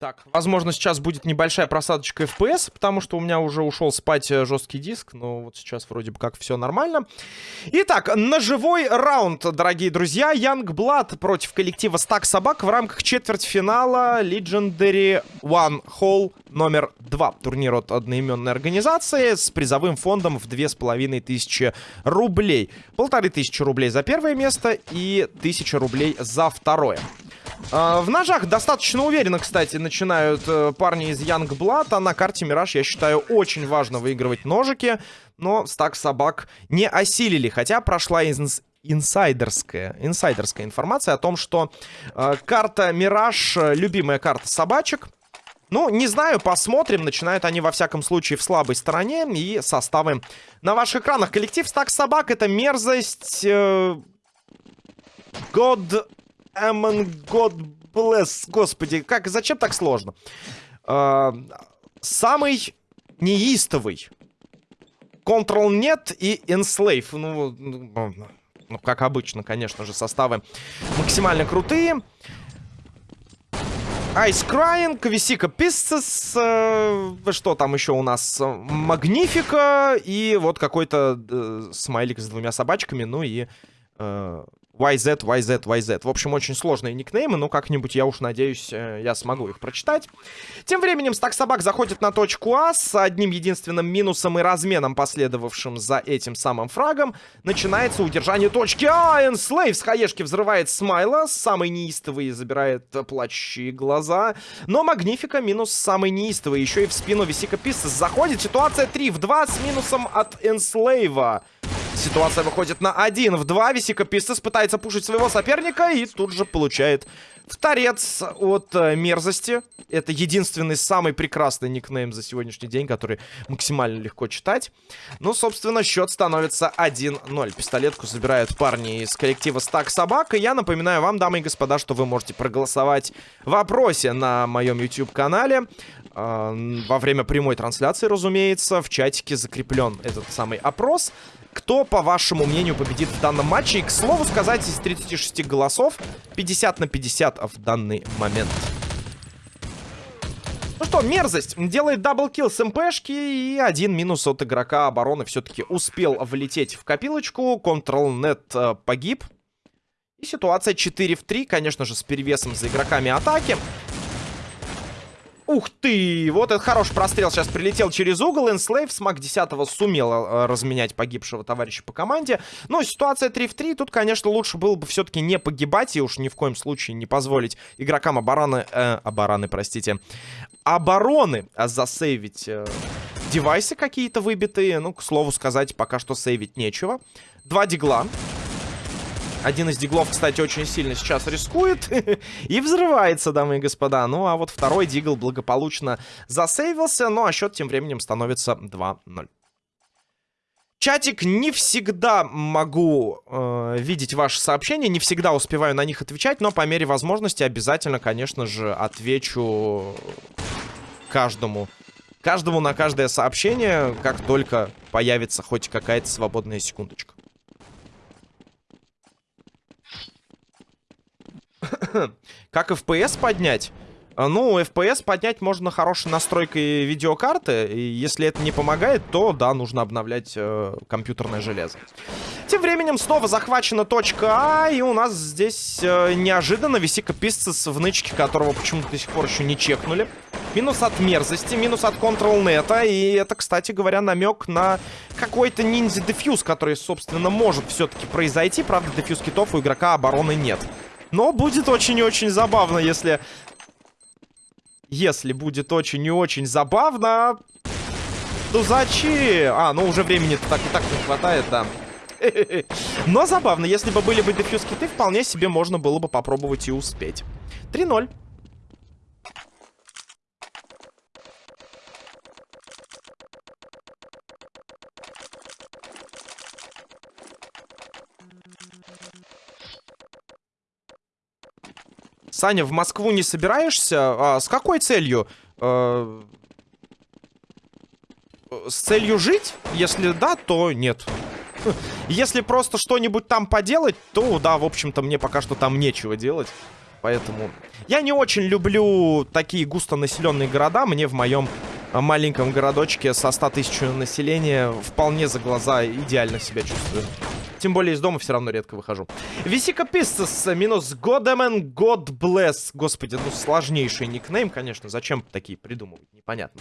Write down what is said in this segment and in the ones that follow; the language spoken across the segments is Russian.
Так, возможно, сейчас будет небольшая просадочка FPS, потому что у меня уже ушел спать э, жесткий диск, но вот сейчас вроде бы как все нормально. Итак, ножевой раунд, дорогие друзья. Young Blood против коллектива Стак Собак в рамках четвертьфинала Legendary One Hall номер два. Турнир от одноименной организации с призовым фондом в две с половиной тысячи рублей. Полторы тысячи рублей за первое место и тысяча рублей за второе. А, в ножах достаточно уверенно, кстати, начинают э, парни из Blood. А на карте Мираж, я считаю, очень важно выигрывать ножики. Но стак собак не осилили. Хотя прошла инс инсайдерская, инсайдерская информация о том, что э, карта Мираж, э, любимая карта собачек. Ну, не знаю, посмотрим. Начинают они, во всяком случае, в слабой стороне. И составы на ваших экранах. Коллектив стак собак — это мерзость... Э, Amon God bless. Господи, как, зачем так сложно? Э, самый неистовый. Control нет и Enslave. Ну, ну, ну, как обычно, конечно же, составы максимально крутые. Ice Crying, Висика Pisces, э, что там еще у нас? Магнифика и вот какой-то э, смайлик с двумя собачками, ну и э, YZ, YZ, YZ. В общем, очень сложные никнеймы, но как-нибудь, я уж надеюсь, э, я смогу их прочитать. Тем временем Стак Собак заходит на точку А с одним единственным минусом и разменом, последовавшим за этим самым фрагом. Начинается удержание точки А. Энслейв с хаешки взрывает Смайла, самый неистовый забирает плачущие глаза. Но Магнифика минус самый неистовый. Еще и в спину Висика Писсес заходит. Ситуация 3 в 2 с минусом от Энслейва. Ситуация выходит на 1 в 2. Висика Пистес пытается пушить своего соперника и тут же получает вторец от э, мерзости. Это единственный самый прекрасный никнейм за сегодняшний день, который максимально легко читать. Ну, собственно, счет становится 1-0. Пистолетку забирают парни из коллектива Стак Собак. И я напоминаю вам, дамы и господа, что вы можете проголосовать в вопросе на моем YouTube-канале. Э, во время прямой трансляции, разумеется, в чатике закреплен этот самый опрос. Кто, по вашему мнению, победит в данном матче? И, к слову сказать, из 36 голосов 50 на 50 в данный момент. Ну что, мерзость. Делает double kill с МПшки. И один минус от игрока обороны все-таки успел влететь в копилочку. Control.net э, погиб. И ситуация 4 в 3, конечно же, с перевесом за игроками атаки. Ух ты! Вот этот хороший прострел сейчас прилетел через угол. Enslave с MAC-10 сумел э, разменять погибшего товарища по команде. Но ситуация 3 в 3. Тут, конечно, лучше было бы все-таки не погибать и уж ни в коем случае не позволить игрокам обороны... Э, обороны, простите. Обороны засейвить э, девайсы какие-то выбитые. Ну, к слову сказать, пока что сейвить нечего. Два дигла. Один из диглов, кстати, очень сильно сейчас рискует. и взрывается, дамы и господа. Ну, а вот второй дигл благополучно засейвился. Ну, а счет тем временем становится 2-0. Чатик, не всегда могу э, видеть ваши сообщения, не всегда успеваю на них отвечать, но по мере возможности обязательно, конечно же, отвечу каждому. Каждому на каждое сообщение, как только появится хоть какая-то свободная секундочка. Как FPS поднять? А, ну, FPS поднять можно хорошей настройкой видеокарты. И если это не помогает, то, да, нужно обновлять э, компьютерное железо. Тем временем снова захвачена точка А. И у нас здесь э, неожиданно Висика Писцес в нычке, которого почему-то до сих пор еще не чекнули. Минус от мерзости, минус от контрол-нета. И это, кстати говоря, намек на какой-то ниндзя-дефьюз, который, собственно, может все-таки произойти. Правда, дефьюз китов у игрока обороны нет. Но будет очень и очень забавно, если... Если будет очень и очень забавно... То зачем? А, ну уже времени так и так не хватает, да. Но забавно, если бы были бы дефьюз киты, вполне себе можно было бы попробовать и успеть. 3-0. Саня, в Москву не собираешься? А, с какой целью? А, с целью жить? Если да, то нет. Если просто что-нибудь там поделать, то да, в общем-то, мне пока что там нечего делать. Поэтому я не очень люблю такие густонаселенные города. Мне в моем маленьком городочке со 100 тысяч населения вполне за глаза идеально себя чувствую. Тем более из дома все равно редко выхожу. Висика Пистас минус Godman God. Господи, ну сложнейший никнейм, конечно. Зачем такие придумывать? Непонятно.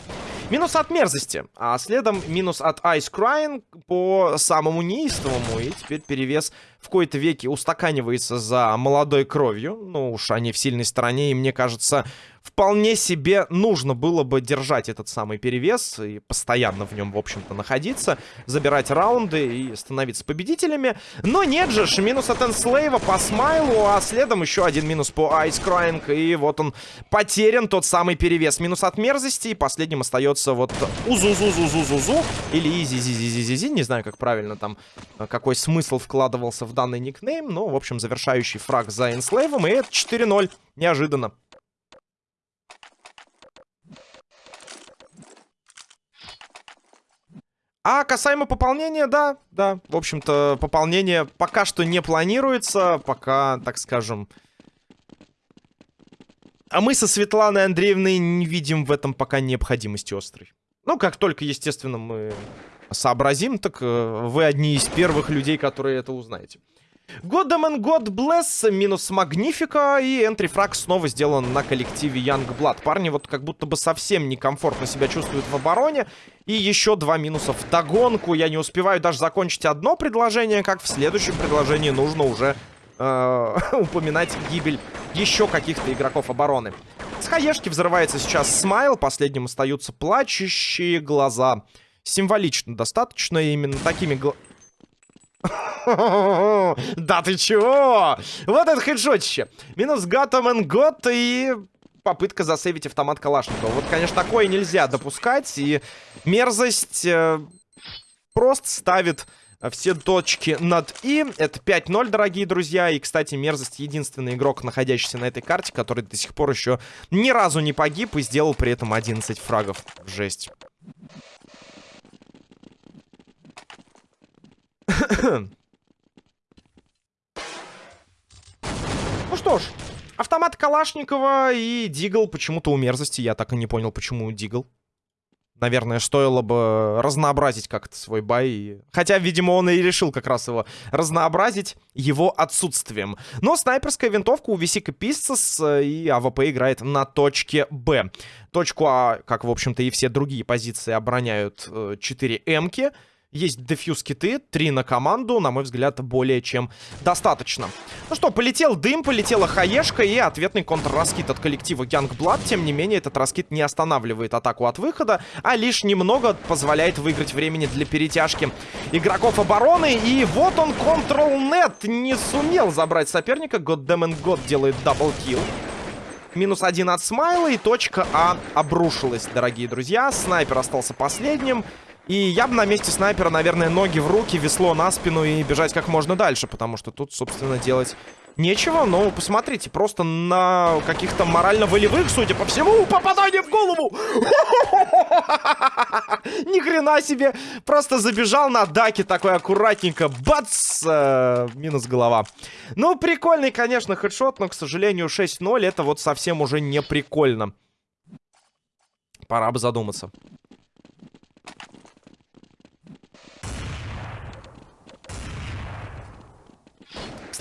Минус от мерзости. А следом минус от Ice Crying по самому неистовому. И теперь перевес в кои-то веки устаканивается за молодой кровью. Ну уж они в сильной стороне. И мне кажется, вполне себе нужно было бы держать этот самый перевес и постоянно в нем, в общем-то, находиться, забирать раунды и становиться победителями. Но нет же, минус от Энслейва по смайлу, а следом еще один минус по Ice Crying, и вот он потерян, тот самый перевес. Минус от мерзости, и последним остается вот Узузузузузузу или Изи-Зи-Зи-Зи-Зи, не знаю, как правильно там, э, какой смысл вкладывался в данный никнейм, но, в общем, завершающий фраг за Энслейвом, и это 4-0, неожиданно. А касаемо пополнения, да, да, в общем-то, пополнение пока что не планируется, пока, так скажем... А мы со Светланой Андреевной не видим в этом пока необходимости острой. Ну, как только, естественно, мы сообразим, так э, вы одни из первых людей, которые это узнаете. Goddaman God Bless минус Магнифика. И энтрифраг снова сделан на коллективе Youngblood. Парни вот как будто бы совсем некомфортно себя чувствуют в обороне. И еще два минуса в догонку. Я не успеваю даже закончить одно предложение, как в следующем предложении нужно уже э, упоминать гибель еще каких-то игроков обороны. С хаешки взрывается сейчас смайл. Последним остаются плачущие глаза. Символично достаточно именно такими Да ты чего? Вот это хедшотище. Минус Гаттамен Гот и попытка засейвить автомат Калашникова. Вот, конечно, такое нельзя допускать. И мерзость э, просто ставит все точки над «и». Это 5-0, дорогие друзья. И, кстати, мерзость единственный игрок, находящийся на этой карте, который до сих пор еще ни разу не погиб и сделал при этом 11 фрагов. Жесть. Ну что ж, автомат Калашникова и Deagle почему-то у мерзости. Я так и не понял, почему Deagle. Наверное, стоило бы разнообразить как-то свой buy. Хотя, видимо, он и решил как раз его разнообразить его отсутствием. Но снайперская винтовка у Висика Пистас э, и АВП играет на точке Б. Точку А, как, в общем-то, и все другие позиции обороняют 4 э, М-ки. Есть defuse kit ы, три на команду, на мой взгляд, более чем достаточно. Ну что, полетел дым, полетела хаешка и ответный контрраскид от коллектива Youngblood. Тем не менее, этот раскид не останавливает атаку от выхода, а лишь немного позволяет выиграть времени для перетяжки игроков обороны. И вот он, Control.net, не сумел забрать соперника. Goddammit God делает double kill. Минус один от Смайла и точка А обрушилась, дорогие друзья. Снайпер остался последним. И я бы на месте снайпера, наверное, ноги в руки, весло на спину и бежать как можно дальше, потому что тут, собственно, делать нечего. Но посмотрите, просто на каких-то морально-волевых, судя по всему, попадание в голову! Ни хрена себе! Просто забежал на даке такой аккуратненько. Бац! Э, минус голова. Ну, прикольный, конечно, хедшот, но, к сожалению, 6-0 это вот совсем уже не прикольно. Пора бы задуматься.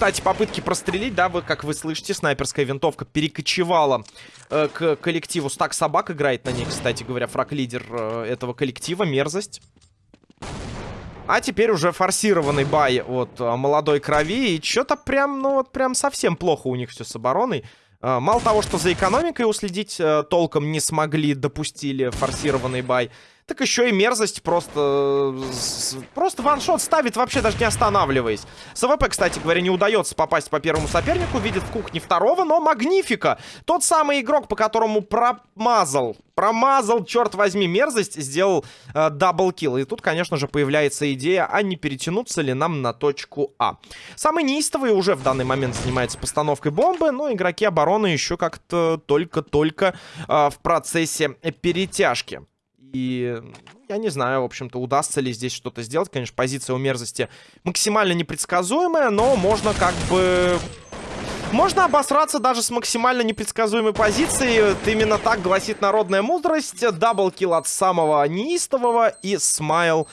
Кстати, попытки прострелить, да, вы, как вы слышите, снайперская винтовка перекочевала э, к коллективу. Стак собак играет на ней, кстати говоря, фраг-лидер э, этого коллектива. Мерзость. А теперь уже форсированный бай от э, молодой крови. И что-то прям, ну вот прям совсем плохо у них все с обороной. Э, мало того, что за экономикой уследить э, толком не смогли, допустили форсированный buy так еще и мерзость просто... Просто one shot ставит, вообще даже не останавливаясь. С АВП, кстати говоря, не удается попасть по первому сопернику. Видит в кухне второго, но Магнифика. Тот самый игрок, по которому промазал. Промазал, черт возьми, мерзость. Сделал э, double kill. И тут, конечно же, появляется идея, а не перетянуться ли нам на точку А. Самый неистовый уже в данный момент занимается постановкой бомбы. Но игроки обороны еще как-то только-только э, в процессе перетяжки. И я не знаю, в общем-то, удастся ли здесь что-то сделать. Конечно, позиция у мерзости максимально непредсказуемая, но можно как бы Можно обосраться даже с максимально непредсказуемой позиции. Вот именно так гласит народная мудрость. Даблкил от самого неистового и смайл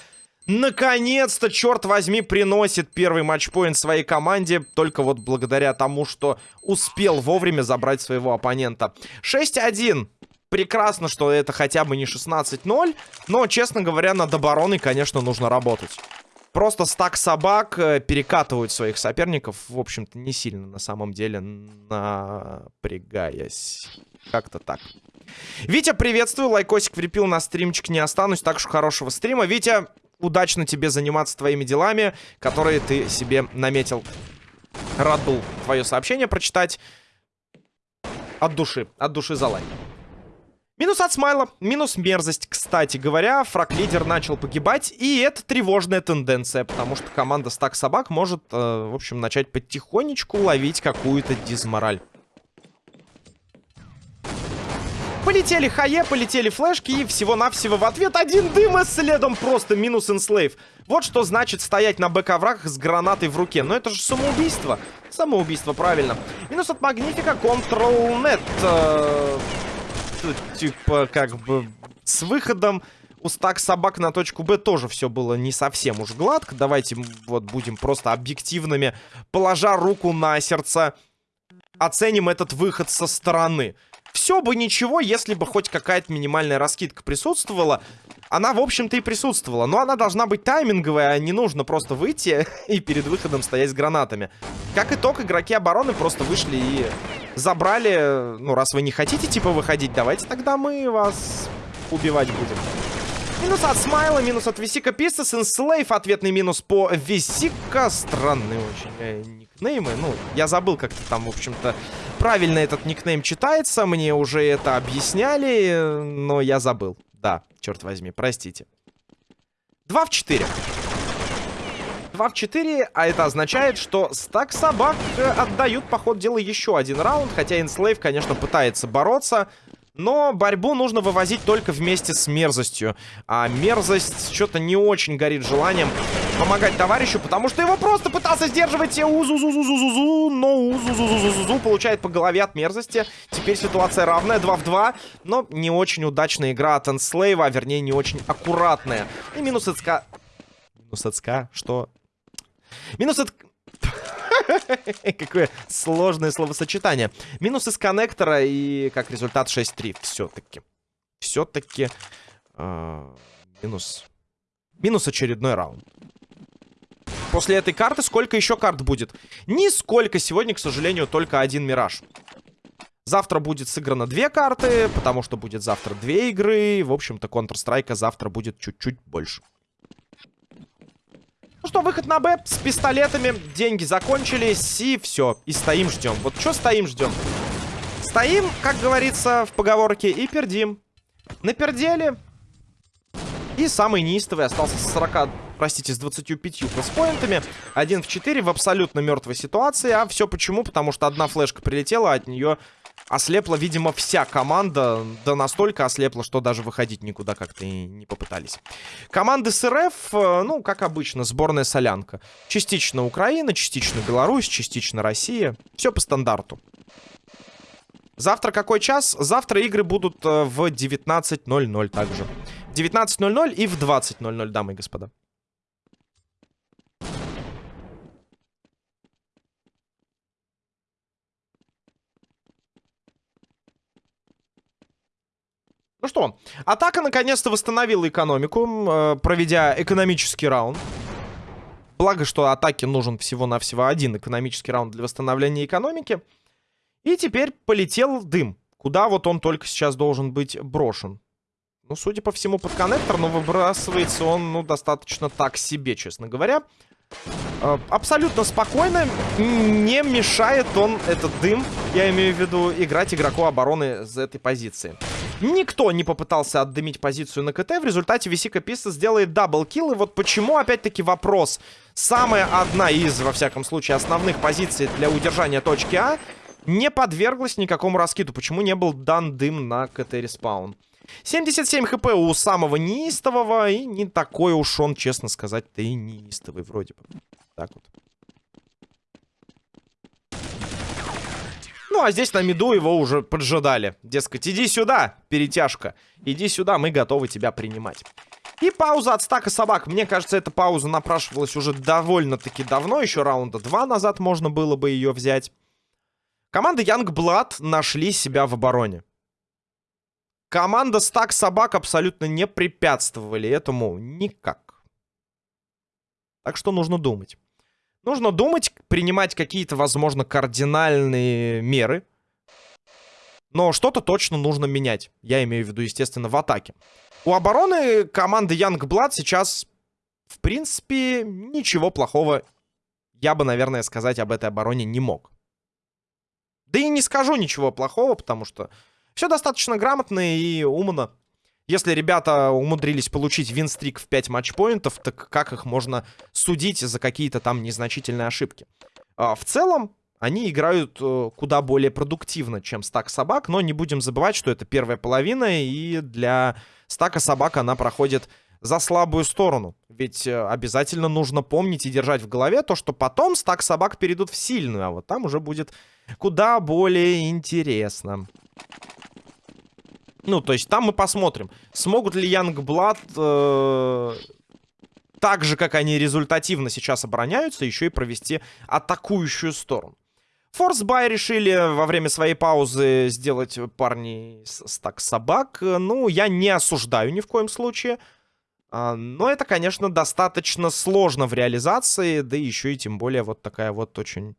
наконец-то, черт возьми, приносит первый матчпоинт своей команде. Только вот благодаря тому, что успел вовремя забрать своего оппонента. 6-1. Прекрасно, что это хотя бы не 16-0. Но, честно говоря, над обороной, конечно, нужно работать. Просто стак собак э, перекатывают своих соперников, в общем-то, не сильно на самом деле напрягаясь. Как-то так. Витя, приветствую. Лайкосик влепил на стримчик, не останусь. Так что хорошего стрима. Витя, удачно тебе заниматься твоими делами, которые ты себе наметил. Рад был твое сообщение прочитать. От души, от души за лайк. Минус от смайла, минус мерзость. Кстати говоря, фраг-лидер начал погибать, и это тревожная тенденция, потому что команда стак собак может, э, в общем, начать потихонечку ловить какую-то дизмораль. Полетели хае, полетели флешки, и всего-навсего в ответ один дым, и следом просто минус инслейв. Вот что значит стоять на бэк-оврагах с гранатой в руке. Но это же самоубийство. Самоубийство, правильно. Минус от Магнифика, Control-Net. Э типа, как бы, с выходом у стак собак на точку Б тоже все было не совсем уж гладко. Давайте вот будем просто объективными. Положа руку на сердце, оценим этот выход со стороны. Все бы ничего, если бы хоть какая-то минимальная раскидка присутствовала. Она, в общем-то, и присутствовала. Но она должна быть тайминговая, а не нужно просто выйти и перед выходом стоять с гранатами. Как итог, игроки обороны просто вышли и забрали. Ну, раз вы не хотите, типа, выходить, давайте тогда мы вас убивать будем. Минус от Смайла, минус от Висика Пистас, Инслейв, ответный минус по Висика. Странные очень э, никнеймы. Ну, я забыл, как там, в общем-то, правильно этот никнейм читается. Мне уже это объясняли, но я забыл. Да, черт возьми, простите. 2 в 4. 2 в 4, а это означает, что стак собак э, отдают по ходу дела еще один раунд. Хотя Инслейв, конечно, пытается бороться. Но борьбу нужно вывозить только вместе с мерзостью. А мерзость что-то не очень горит желанием помогать товарищу, потому что его просто пытался сдерживать Узу-зу-зу-зу-зу-зу, но Узу-зу-зу-зу-зу получает по голове от мерзости. Теперь ситуация равная, 2 в 2, но не очень удачная игра от Энслейва, а вернее не очень аккуратная. И минус от СК... Минус от СК? Что? Минус от... Какое сложное словосочетание. Минус из коннектора и как результат 6-3. Все-таки. Все-таки э, а, минус. Минус очередной раунд. После этой карты сколько еще карт будет? Нисколько. Сегодня, к сожалению, только один Мираж. Завтра будет сыграно две карты, потому что будет завтра две игры. В общем-то, Counter-Strike завтра будет чуть-чуть больше. Ну что, выход на Б с пистолетами. Деньги закончились, и все. И стоим, ждем. Вот что стоим, ждем? Стоим, как говорится в поговорке, и пердим. Напердели. И самый неистовый остался с 40, простите, с 25 плюс-поинтами. Один в 4 в абсолютно мертвой ситуации. А все почему? Потому что одна флешка прилетела, от нее Ослепла, видимо, вся команда. Да настолько ослепла, что даже выходить никуда как-то и не попытались. Команды с РФ, э, ну, как обычно, сборная солянка. Частично Украина, частично Беларусь, частично Россия. Все по стандарту. Завтра какой час? Завтра игры будут э, в 19.00 также. 19.00 и в 20.00, дамы и господа. Ну что, атака наконец-то восстановила экономику, э, проведя экономический раунд. Благо, что атаке нужен всего-навсего один экономический раунд для восстановления экономики. И теперь полетел дым. Куда вот он только сейчас должен быть брошен. Ну, судя по всему, под коннектор, но выбрасывается он, ну, достаточно так себе, честно говоря. Э, абсолютно спокойно, не мешает он, этот дым, я имею в виду, играть игроку обороны с этой позиции. Никто не попытался отдымить позицию на КТ. В результате Висика Писта сделает double kill. И вот почему, опять-таки, вопрос. Самая одна из, во всяком случае, основных позиций для удержания точки А не подверглась никакому раскиду. Почему не был дан дым на КТ- respawn? 77 хп у самого неистового. И не такой уж он, честно сказать-то, и неистовый вроде бы. Так вот. Ну, а здесь на миду его уже поджидали. Дескать, иди сюда, перетяжка. Иди сюда, мы готовы тебя принимать. И пауза от стака собак. Мне кажется, эта пауза напрашивалась уже довольно-таки давно. Еще раунда два назад можно было бы ее взять. Команда Youngblood нашли себя в обороне. Команда стак собак абсолютно не препятствовали этому никак. Так что нужно думать. Нужно думать, принимать какие-то, возможно, кардинальные меры. Но что-то точно нужно менять. Я имею в виду, естественно, в атаке. У обороны команды Youngblood сейчас, в принципе, ничего плохого я бы, наверное, сказать об этой обороне не мог. Да и не скажу ничего плохого, потому что все достаточно грамотно и умно. Если ребята умудрились получить винстрик в 5 матчпоинтов, так как их можно судить за какие-то там незначительные ошибки? А, в целом, они играют э, куда более продуктивно, чем стак собак, но не будем забывать, что это первая половина, и для стака собак она проходит за слабую сторону. Ведь э, обязательно нужно помнить и держать в голове то, что потом стак собак перейдут в сильную, а вот там уже будет куда более интересно. Ну, то есть там мы посмотрим, смогут ли Янгблад э, так же, как они результативно сейчас обороняются, еще и провести атакующую сторону. Форсбай решили во время своей паузы сделать парни стак собак. Ну, я не осуждаю ни в коем случае. А, но это, конечно, достаточно сложно в реализации, да еще и тем более вот такая вот очень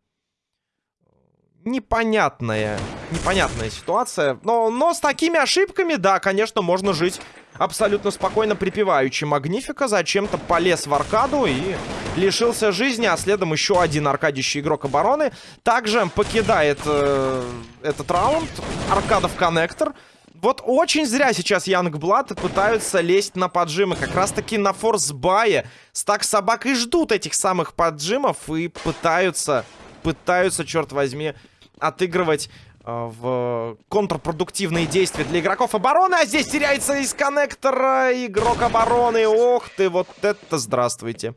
непонятная, непонятная ситуация. Но, но с такими ошибками, да, конечно, можно жить абсолютно спокойно припеваючи. Магнифика зачем-то полез в аркаду и лишился жизни, а следом еще один аркадищий игрок обороны. Также покидает э, этот раунд. Аркадов коннектор. Вот очень зря сейчас Янгблад пытаются лезть на поджимы. Как раз-таки на форсбае. Стак собак и ждут этих самых поджимов и пытаются, пытаются, черт возьми, отыгрывать э, в контрпродуктивные действия для игроков обороны. А здесь теряется из коннектора игрок обороны. Ох ты, вот это здравствуйте.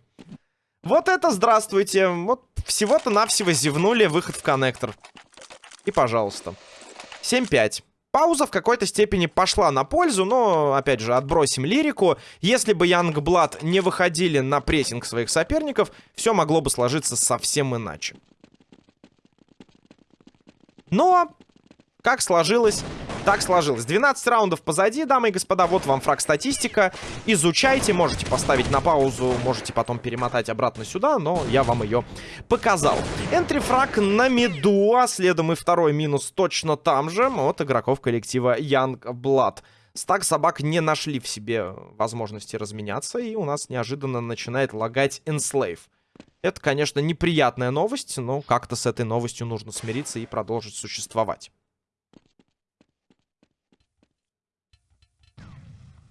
Вот это здравствуйте. Вот всего-то навсего зевнули выход в коннектор. И пожалуйста. 7-5. Пауза в какой-то степени пошла на пользу, но, опять же, отбросим лирику. Если бы Янгблад не выходили на прессинг своих соперников, все могло бы сложиться совсем иначе. Но, как сложилось, так сложилось. 12 раундов позади, дамы и господа. Вот вам фраг статистика. Изучайте, можете поставить на паузу, можете потом перемотать обратно сюда, но я вам ее показал. Энтри фраг на миду, а следом и второй минус точно там же от игроков коллектива Young Blood. Стак собак не нашли в себе возможности разменяться, и у нас неожиданно начинает лагать Enslave. Это, конечно, неприятная новость, но как-то с этой новостью нужно смириться и продолжить существовать.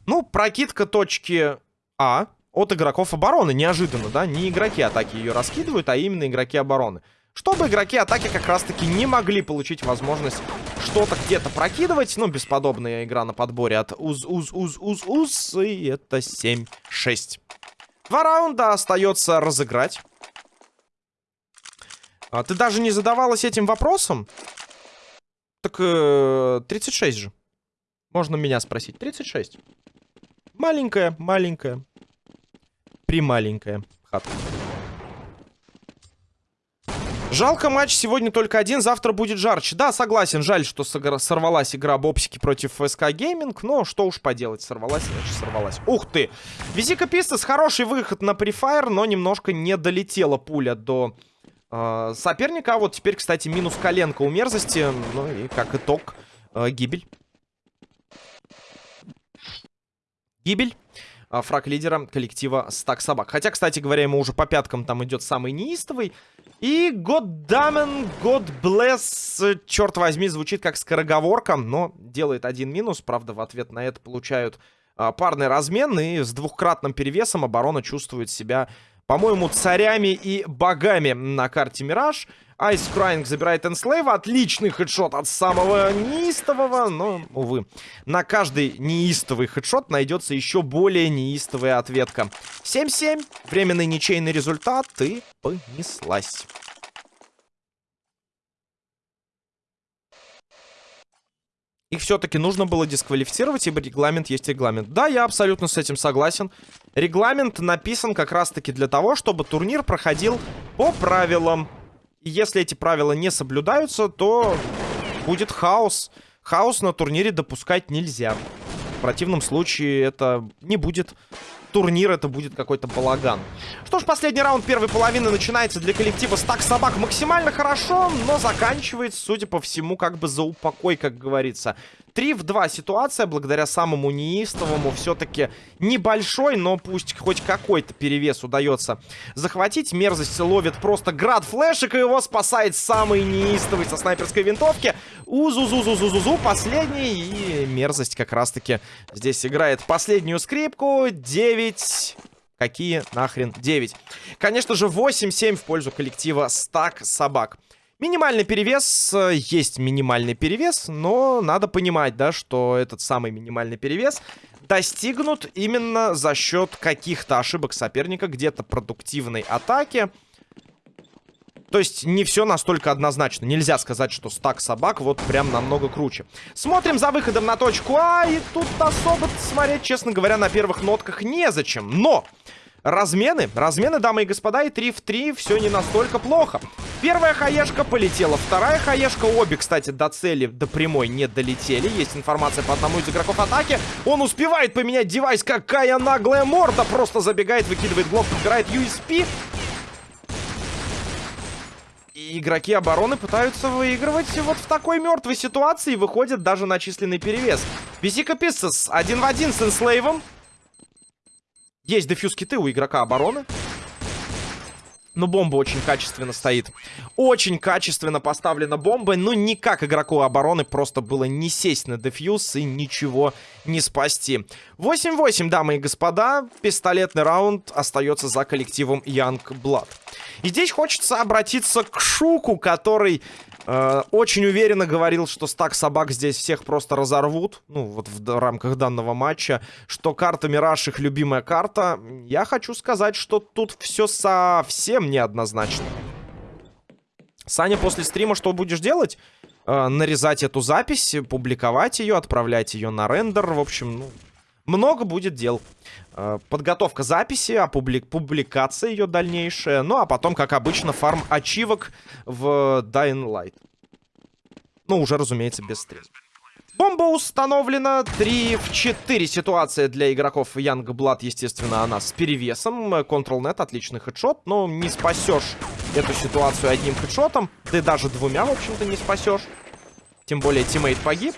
Ну, прокидка точки А от игроков обороны. Неожиданно, да? Не игроки атаки ее раскидывают, а именно игроки обороны. Чтобы игроки атаки как раз-таки не могли получить возможность что-то где-то прокидывать. Ну, бесподобная игра на подборе от уз-уз-уз-уз-уз. И это 7-6. Два раунда остается разыграть. А ты даже не задавалась этим вопросом? Так э, 36 же. Можно меня спросить. 36. Маленькая, маленькая. Прималенькая хатка. Жалко матч сегодня только один, завтра будет жарче. Да, согласен, жаль, что сорвалась игра Бобсики против ФСК Гейминг, но что уж поделать, сорвалась, значит сорвалась. Ух ты! Визика Пистас, хороший выход на префайр, но немножко не долетела пуля до э, соперника. А вот теперь, кстати, минус коленка у мерзости, ну и как итог, э, гибель. Гибель а, фраг лидера коллектива Стак Собак. Хотя, кстати говоря, ему уже по пяткам там идет самый неистовый. И God damn, God bless, черт возьми, звучит как скороговорка, но делает один минус. Правда, в ответ на это получают а, парный размен. И с двухкратным перевесом оборона чувствует себя, по-моему, царями и богами на карте Мираж. Айс Крайнг забирает Энслейва. Отличный хедшот от самого неистового. Но, увы, на каждый неистовый хедшот найдется еще более неистовая ответка. 7-7. Временный ничейный результат. И понеслась. Их все-таки нужно было дисквалифицировать, ибо регламент есть регламент. Да, я абсолютно с этим согласен. Регламент написан как раз-таки для того, чтобы турнир проходил по правилам. И если эти правила не соблюдаются, то будет хаос. Хаос на турнире допускать нельзя. В противном случае это не будет турнир, это будет какой-то балаган. Что ж, последний раунд первой половины начинается для коллектива Стак Собак максимально хорошо, но заканчивается, судя по всему, как бы за упокой, как говорится. 3 в 2 ситуация, благодаря самому неистовому, все-таки небольшой, но пусть хоть какой-то перевес удается захватить. Мерзость ловит просто град флешек, и его спасает самый неистовый со снайперской винтовки. Узу-зу-зу-зу-зу-зу, последний, и мерзость как раз-таки здесь играет последнюю скрипку. 9... Какие нахрен 9? Конечно же, 8-7 в пользу коллектива Стак Собак. Минимальный перевес, э, есть минимальный перевес, но надо понимать, да, что этот самый минимальный перевес достигнут именно за счет каких-то ошибок соперника, где-то продуктивной атаки. То есть не все настолько однозначно. Нельзя сказать, что стак собак вот прям намного круче. Смотрим за выходом на точку А, и тут особо смотреть, честно говоря, на первых нотках незачем. Но размены. Размены, дамы и господа, и 3 в 3 все не настолько плохо. Первая хаешка полетела, вторая хаешка, обе, кстати, до цели, до прямой не долетели. Есть информация по одному из игроков атаки. Он успевает поменять девайс, какая наглая морда. Просто забегает, выкидывает блок, подбирает USP. И игроки обороны пытаются выигрывать вот в такой мертвой ситуации. Выходят даже на численный перевес. Бизика Писсес один в один с Энслейвом. Есть дефьюз киты у игрока обороны. Но бомба очень качественно стоит. Очень качественно поставлена бомба. Ну, никак игроку обороны просто было не сесть на дефьюз и ничего не спасти. 8-8, дамы и господа. Пистолетный раунд остается за коллективом Young Blood. И здесь хочется обратиться к Шуку, который Э, очень уверенно говорил, что стак собак здесь всех просто разорвут. Ну, вот в рамках данного матча. Что карта Мираж их любимая карта. Я хочу сказать, что тут все совсем неоднозначно. Саня, после стрима что будешь делать? Э, нарезать эту запись, публиковать ее, отправлять ее на рендер. В общем, ну, много будет дел. Э, подготовка записи, а публик публикация ее дальнейшая. Ну, а потом, как обычно, фарм ачивок в Dying Light. Ну, уже, разумеется, без стрима. Бомба установлена. 3 в 4 ситуация для игроков Young Blood, естественно, она с перевесом. Control-net, отличный хедшот, но не спасешь эту ситуацию одним хедшотом. И даже двумя, в общем-то, не спасешь. Тем более, тиммейт погиб.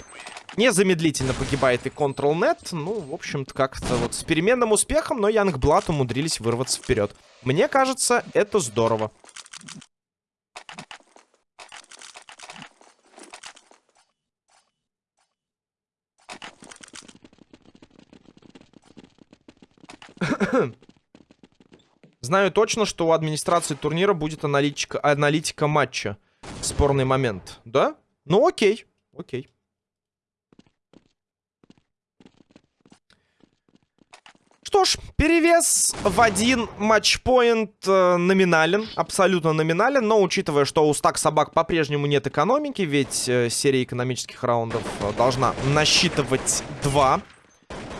Незамедлительно погибает и Control-Net. Ну, в общем-то, как-то вот с переменным успехом, но Янгблад умудрились вырваться вперед. Мне кажется, это здорово. Знаю точно, что у администрации турнира будет аналитика, аналитика матча. Спорный момент. Да? Ну окей. Окей. Что ж, перевес в один матчпоинт э, номинален, абсолютно номинален, но учитывая, что у стак собак по-прежнему нет экономики, ведь э, серия экономических раундов э, должна насчитывать два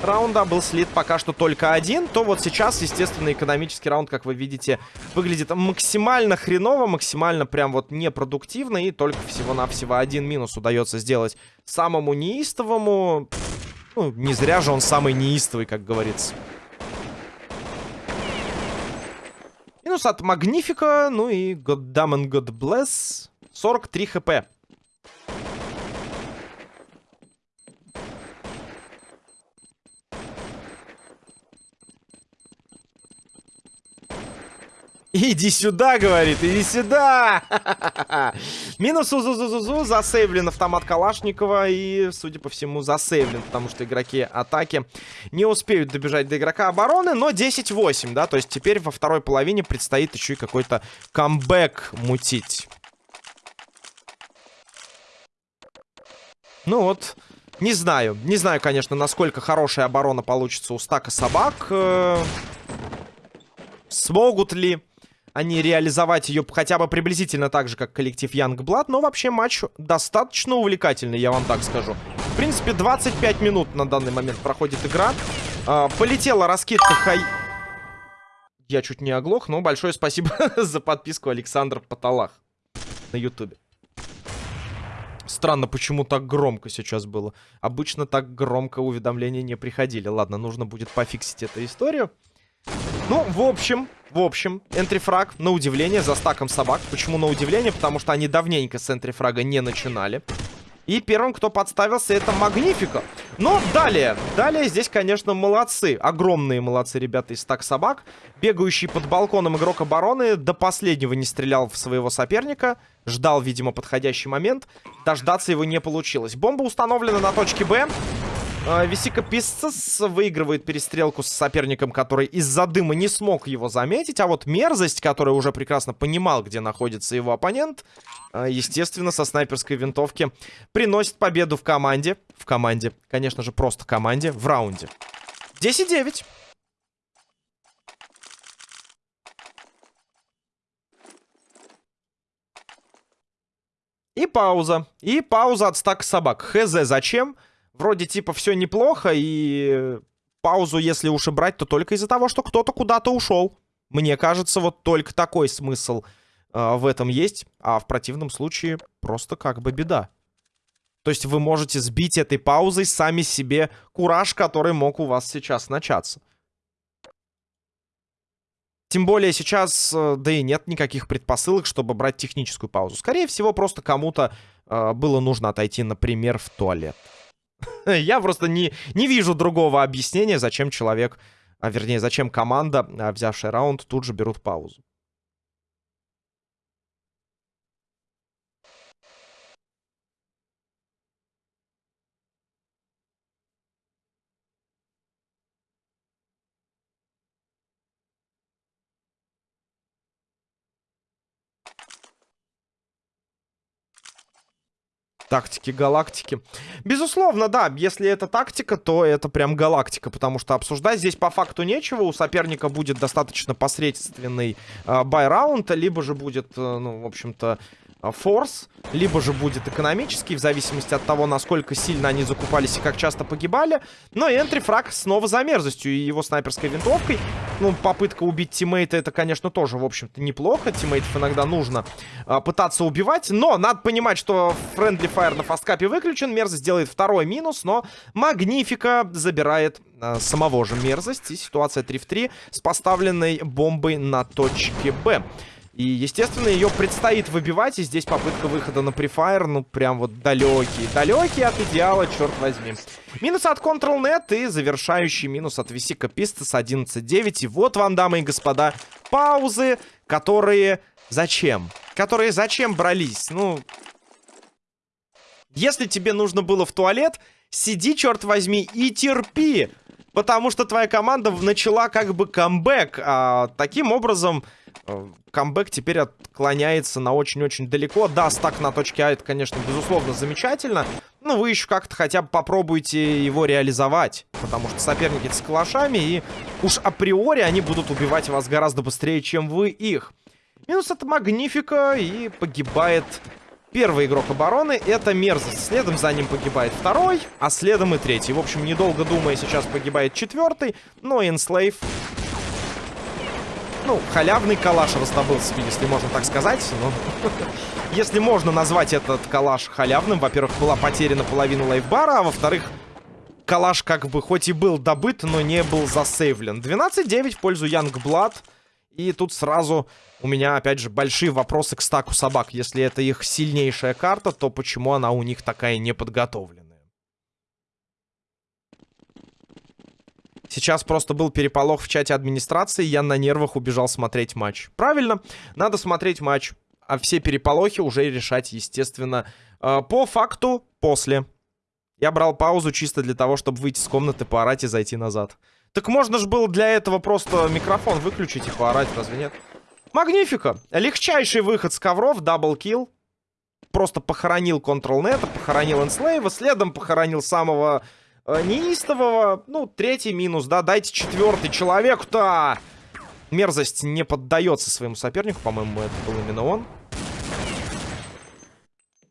раунда, был слит пока что только один, то вот сейчас, естественно, экономический раунд, как вы видите, выглядит максимально хреново, максимально прям вот непродуктивно, и только всего-навсего один минус удается сделать самому неистовому. Ну, не зря же он самый неистовый, как говорится. Минус от Магнифика, ну и God Damn and God Bless. 43 хп. Иди сюда, говорит, иди сюда! Минус Узузузузу, засейвлен автомат Калашникова и, судя по всему, засейвлен, потому что игроки атаки не успеют добежать до игрока обороны, но 10-8, да, то есть теперь во второй половине предстоит еще и какой-то камбэк мутить. Ну вот, не знаю, не знаю, конечно, насколько хорошая оборона получится у стака собак. Э, смогут ли а не реализовать ее хотя бы приблизительно так же, как коллектив Youngblood. Но вообще матч достаточно увлекательный, я вам так скажу. В принципе, 25 минут на данный момент проходит игра. А, полетела раскидка хай... Я чуть не оглох, но большое спасибо за подписку Александр Паталах на ютубе. Странно, почему так громко сейчас было. Обычно так громко уведомления не приходили. Ладно, нужно будет пофиксить эту историю. Ну, в общем, в общем, энтрифраг, на удивление, за стаком собак. Почему на удивление? Потому что они давненько с энтрифрага не начинали. И первым, кто подставился, это Магнифика. Но далее, далее здесь, конечно, молодцы. Огромные молодцы ребята из стак собак. Бегающий под балконом игрок обороны до последнего не стрелял в своего соперника. Ждал, видимо, подходящий момент. Дождаться его не получилось. Бомба установлена на точке Б. А, Висика Писцес выигрывает перестрелку с соперником, который из-за дыма не смог его заметить. А вот мерзость, который уже прекрасно понимал, где находится его оппонент, а, естественно, со снайперской винтовки приносит победу в команде. В команде, конечно же, просто команде в раунде. 10-9. И пауза. И пауза от стака собак. Хз, зачем? Вроде типа все неплохо, и паузу, если уж и брать, то только из-за того, что кто-то куда-то ушел. Мне кажется, вот только такой смысл э, в этом есть, а в противном случае просто как бы беда. То есть вы можете сбить этой паузой сами себе кураж, который мог у вас сейчас начаться. Тем более сейчас, э, да и нет никаких предпосылок, чтобы брать техническую паузу. Скорее всего, просто кому-то э, было нужно отойти, например, в туалет. Я просто не, не вижу другого объяснения, зачем человек, а вернее, зачем команда, а, взявшая раунд, тут же берут паузу. Тактики галактики. Безусловно, да, если это тактика, то это прям галактика, потому что обсуждать здесь по факту нечего. У соперника будет достаточно посредственный э, buy -раунд, либо же будет, э, ну, в общем-то, а, force, либо же будет экономический, в зависимости от того, насколько сильно они закупались и как часто погибали. Но entry frag снова за мерзостью и его снайперской винтовкой. Ну, попытка убить тиммейта, это, конечно, тоже, в общем-то, неплохо. Тиммейтов иногда нужно а, пытаться убивать. Но надо понимать, что friendly fire на Fastcup е выключен. Мерзость делает второй минус, но Магнифика забирает а, самого же мерзость. И ситуация 3 в 3 с поставленной бомбой на точке Б. И, естественно, ее предстоит выбивать. И здесь попытка выхода на prefire, ну, прям вот далекий. Далекий от идеала, черт возьми. Минус от Control.net и завершающий минус от Висика Пистас 11-9. И вот вам, дамы и господа, паузы, которые... Зачем? Которые зачем брались? Ну... Если тебе нужно было в туалет, сиди, черт возьми, и терпи. Потому что твоя команда начала как бы камбэк. А таким образом Э, камбэк теперь отклоняется на очень-очень далеко. Да, стак на точке А, это, конечно, безусловно, замечательно. Но вы еще как-то хотя бы попробуйте его реализовать. Потому что соперники с калашами, и уж априори они будут убивать вас гораздо быстрее, чем вы их. Минус это Магнифика, и погибает первый игрок обороны. Это Мерзость. Следом за ним погибает второй, а следом и третий. В общем, недолго думая, сейчас погибает четвертый. Но Инслейв ну, халявный калаш раздобылся, если можно так сказать. Но... если можно назвать этот калаш халявным, во-первых, была потеряна половина лайфбара, а во-вторых, калаш как бы хоть и был добыт, но не был засейвлен. 12-9 в пользу Янгблад. И тут сразу у меня, опять же, большие вопросы к стаку собак. Если это их сильнейшая карта, то почему она у них такая неподготовленная? Сейчас просто был переполох в чате администрации, я на нервах убежал смотреть матч. Правильно, надо смотреть матч. А все переполохи уже решать, естественно, э, по факту после. Я брал паузу чисто для того, чтобы выйти с комнаты, поорать и зайти назад. Так можно же было для этого просто микрофон выключить и поорать, разве нет? Магнифика. Легчайший выход с ковров, double kill. Просто похоронил Control.net, похоронил Enslave, следом похоронил самого э, неистового. Ну, третий минус, да, дайте четвертый человеку-то. Мерзость не поддается своему сопернику, по-моему, это был именно он.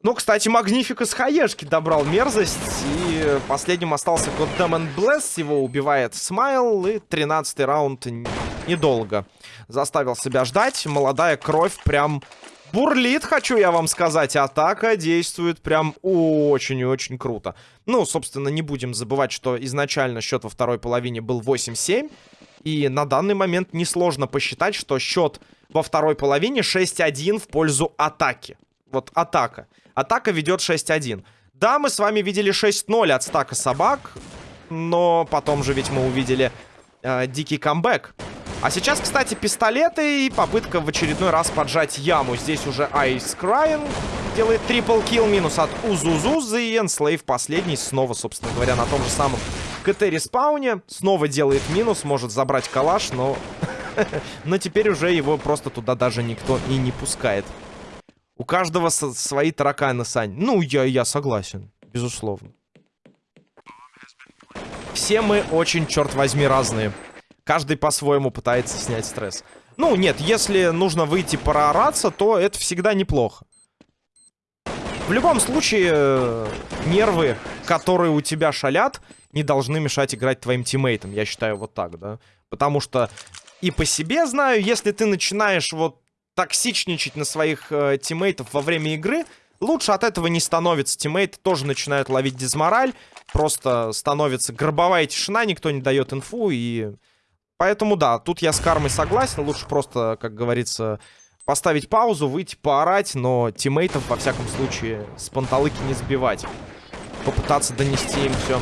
Ну, кстати, Магнифика с хаешки добрал мерзость. И последним остался Goddammit Bless. Его убивает Смайл. И 13 раунд недолго заставил себя ждать. Молодая кровь прям бурлит, хочу я вам сказать. Атака действует прям очень и очень круто. Ну, собственно, не будем забывать, что изначально счет во второй половине был 8-7. И на данный момент несложно посчитать, что счет во второй половине 6-1 в пользу атаки. Вот атака. Атака ведет 6-1. Да, мы с вами видели 6-0 от стака собак, но потом же ведь мы увидели э, дикий камбэк. А сейчас, кстати, пистолеты и попытка в очередной раз поджать яму. Здесь уже Ice Crying делает triple kill, минус от Узузузы и Enslave последний. Снова, собственно говоря, на том же самом КТ- respawn е. Снова делает минус, может забрать калаш, но... но теперь уже его просто туда даже никто и не пускает. У каждого свои тараканы, Сань. Ну, я, я согласен, безусловно. Все мы очень, черт возьми, разные. Каждый по-своему пытается снять стресс. Ну, нет, если нужно выйти проораться, то это всегда неплохо. В любом случае, э, нервы, которые у тебя шалят, не должны мешать играть твоим тиммейтам. Я считаю вот так, да. Потому что и по себе знаю, если ты начинаешь вот токсичничать на своих э, тиммейтов во время игры, лучше от этого не становится. Тиммейты тоже начинают ловить дизмораль, просто становится гробовая тишина, никто не дает инфу, и... Поэтому да, тут я с кармой согласен, лучше просто, как говорится, поставить паузу, выйти поорать, но тиммейтов, во всяком случае, с панталыки не сбивать. Попытаться донести им все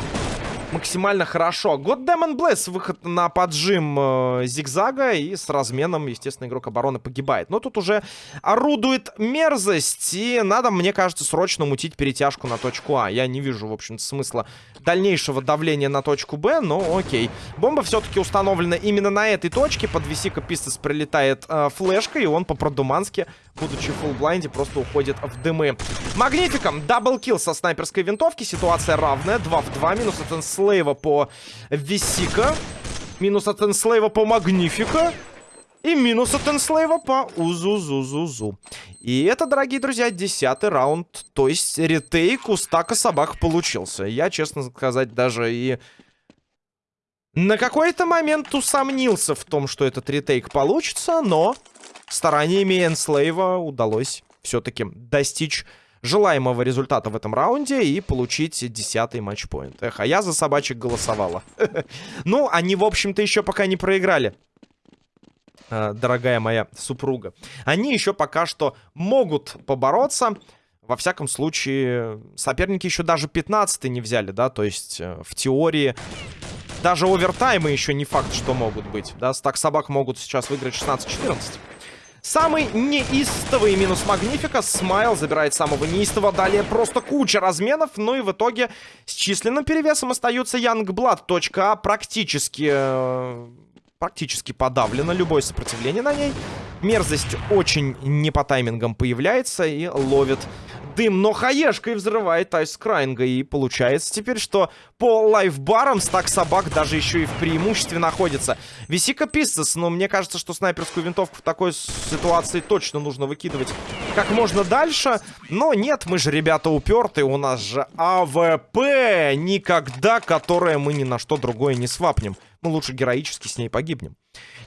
максимально хорошо. God Demon Bless, выход на поджим э, зигзага, и с разменом, естественно, игрок обороны погибает. Но тут уже орудует мерзость, и надо, мне кажется, срочно мутить перетяжку на точку А. Я не вижу, в общем-то, смысла дальнейшего давления на точку Б, но окей. Бомба все-таки установлена именно на этой точке. Под Висика Пистес прилетает э, флешка, и он по-продумански, будучи в full blind е, просто уходит в дымы. Магнификом, double kill со снайперской винтовки, ситуация равная, 2 в 2, минус от Энслейва по Висика, минус от Энслейва по Магнифика. И минус от Энслейва по Узу-зу-зу-зу. И это, дорогие друзья, десятый раунд. То есть retake у стака собак получился. Я, честно сказать, даже и... На какой-то момент усомнился в том, что этот retake получится, но стараниями Энслейва удалось все-таки достичь желаемого результата в этом раунде и получить десятый матчпоинт. Эх, а я за собачек голосовала. Ну, они, в общем-то, еще пока не проиграли. Э, дорогая моя супруга. Они еще пока что могут побороться. Во всяком случае, соперники еще даже 15 не взяли, да, то есть э, в теории даже овертаймы еще не факт, что могут быть, да, стак собак могут сейчас выиграть 16-14. Самый неистовый минус Магнифика. Смайл забирает самого неистого. Далее просто куча разменов. Ну и в итоге с численным перевесом остаются Янгблад. Точка А практически э, практически подавлено. Любое сопротивление на ней. Мерзость очень не по таймингам появляется и ловит дым. Но хаешкой взрывает Айс Крайнга. И получается теперь, что по лайфбарам стак собак даже еще и в преимуществе находится. Висика Пистас. Но мне кажется, что снайперскую винтовку в такой ситуации точно нужно выкидывать как можно дальше. Но нет, мы же ребята упертые. У нас же АВП. Никогда, которое мы ни на что другое не свапнем мы лучше героически с ней погибнем.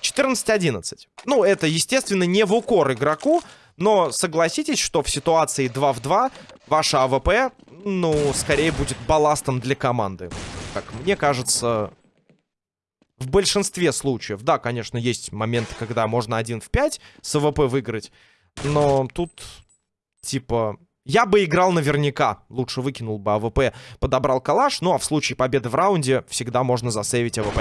14-11. Ну, это, естественно, не в укор игроку, но согласитесь, что в ситуации 2 в 2 ваша АВП, ну, скорее будет балластом для команды. Как мне кажется, в большинстве случаев. Да, конечно, есть моменты, когда можно 1 в 5 с АВП выиграть, но тут, типа, я бы играл наверняка. Лучше выкинул бы АВП, подобрал калаш. Ну, а в случае победы в раунде всегда можно засейвить АВП.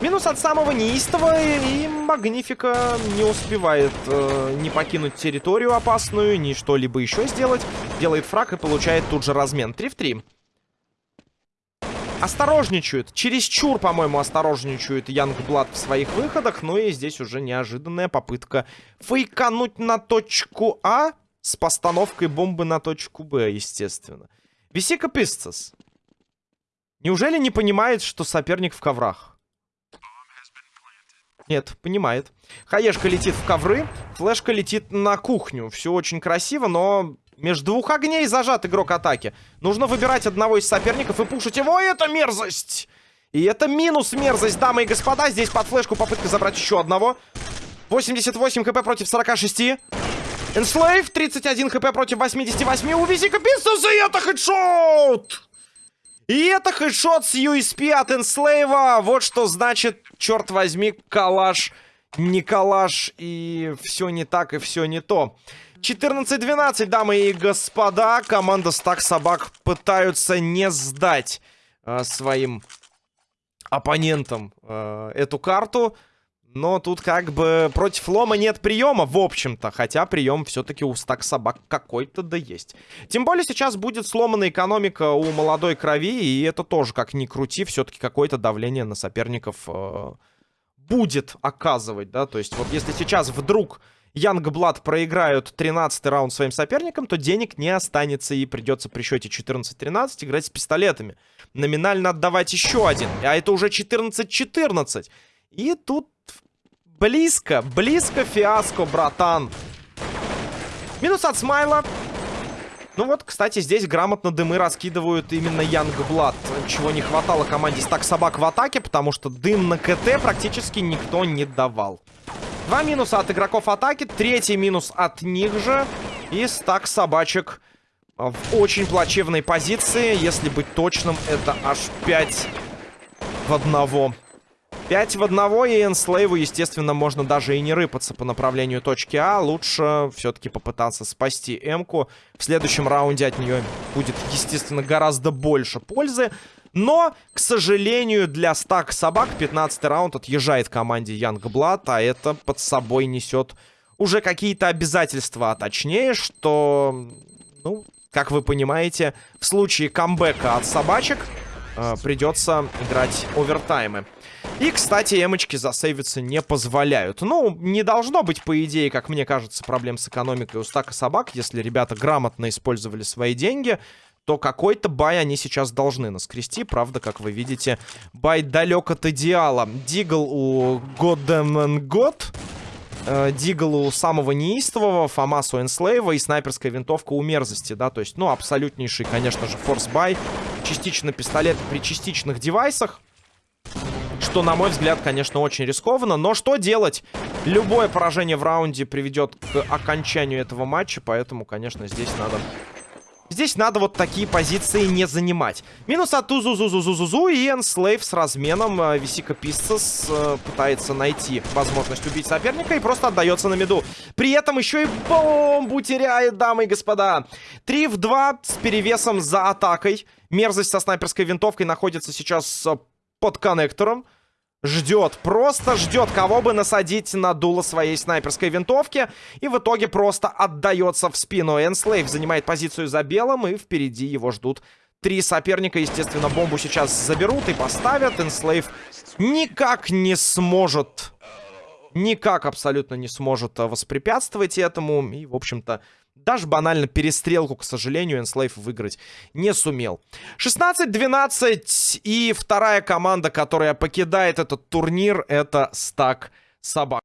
Минус от самого неистого, и Магнифика не успевает э, не покинуть территорию опасную, ни что-либо еще сделать. Делает фраг и получает тут же размен. 3 в 3 осторожничают. Чересчур, по-моему, осторожничают Янгблад в своих выходах. Ну и здесь уже неожиданная попытка фейкануть на точку А с постановкой бомбы на точку Б, естественно. Висика Писцес. Неужели не понимает, что соперник в коврах? Нет, понимает. Хаешка летит в ковры, флешка летит на кухню. Все очень красиво, но между двух огней зажат игрок атаки. Нужно выбирать одного из соперников и пушить его. И это мерзость! И это минус мерзость, дамы и господа. Здесь под флешку попытка забрать еще одного. 88 хп против 46. Enslave, 31 хп против 88. У Визика Пистус, и это хедшот! И это хедшот с USP от Enslave. Вот что значит, черт возьми, калаш, не калаш. И все не так, и все не то. 14-12, дамы и господа. Команда Стак Собак пытаются не сдать э, своим оппонентам э, эту карту. Но тут как бы против лома нет приема, в общем-то. Хотя прием все-таки у стак собак какой-то да есть. Тем более сейчас будет сломана экономика у молодой крови. И это тоже, как ни крути, все-таки какое-то давление на соперников э, будет оказывать, да. То есть вот если сейчас вдруг Янгблад проиграют 13 раунд своим соперникам, то денег не останется и придется при счете 14-13 играть с пистолетами. Номинально отдавать еще один, а это уже 14-14. И тут близко, близко фиаско, братан. Минус от Смайла. Ну вот, кстати, здесь грамотно дымы раскидывают именно Янгблад. Чего не хватало команде Стак Собак в атаке, потому что дым на КТ практически никто не давал. Два минуса от игроков атаки, третий минус от них же. И стак собачек в очень плачевной позиции. Если быть точным, это аж 5 в одного. 5 в одного, и Энслейву, естественно, можно даже и не рыпаться по направлению точки А. Лучше все-таки попытаться спасти Эмку. В следующем раунде от нее будет, естественно, гораздо больше пользы. Но, к сожалению, для стак собак 15 раунд отъезжает команде Янгблад, а это под собой несет уже какие-то обязательства. А точнее, что, ну, как вы понимаете, в случае камбэка от собачек э, придется играть овертаймы. И, кстати, эмочки засейвиться не позволяют. Ну, не должно быть, по идее, как мне кажется, проблем с экономикой у стака собак, если ребята грамотно использовали свои деньги, то какой-то buy они сейчас должны наскрести. Правда, как вы видите, buy далек от идеала. Deagle у Goddamn God. Э, у самого неистового, Famas у Энслейва и снайперская винтовка у мерзости, да, то есть, ну, абсолютнейший, конечно же, force buy, частично пистолет при частичных девайсах. Что, на мой взгляд, конечно, очень рискованно. Но что делать? Любое поражение в раунде приведет к окончанию этого матча. Поэтому, конечно, здесь надо... Здесь надо вот такие позиции не занимать. Минус от Узу-Зу-Зу-Зу-Зу и Энслейв с разменом. Э, Висика Пистас э, пытается найти возможность убить соперника и просто отдается на меду. При этом еще и бомбу теряет, дамы и господа. 3 в 2 с перевесом за атакой. Мерзость со снайперской винтовкой находится сейчас э, под коннектором. Ждет, просто ждет, кого бы насадить на дуло своей снайперской винтовки. И в итоге просто отдается в спину. Энслейв занимает позицию за белым, и впереди его ждут три соперника. Естественно, бомбу сейчас заберут и поставят. Энслейв никак не сможет, никак абсолютно не сможет воспрепятствовать этому. И, в общем-то, даже банально перестрелку, к сожалению, Enslave выиграть не сумел. 16-12 и вторая команда, которая покидает этот турнир, это Стак Собак.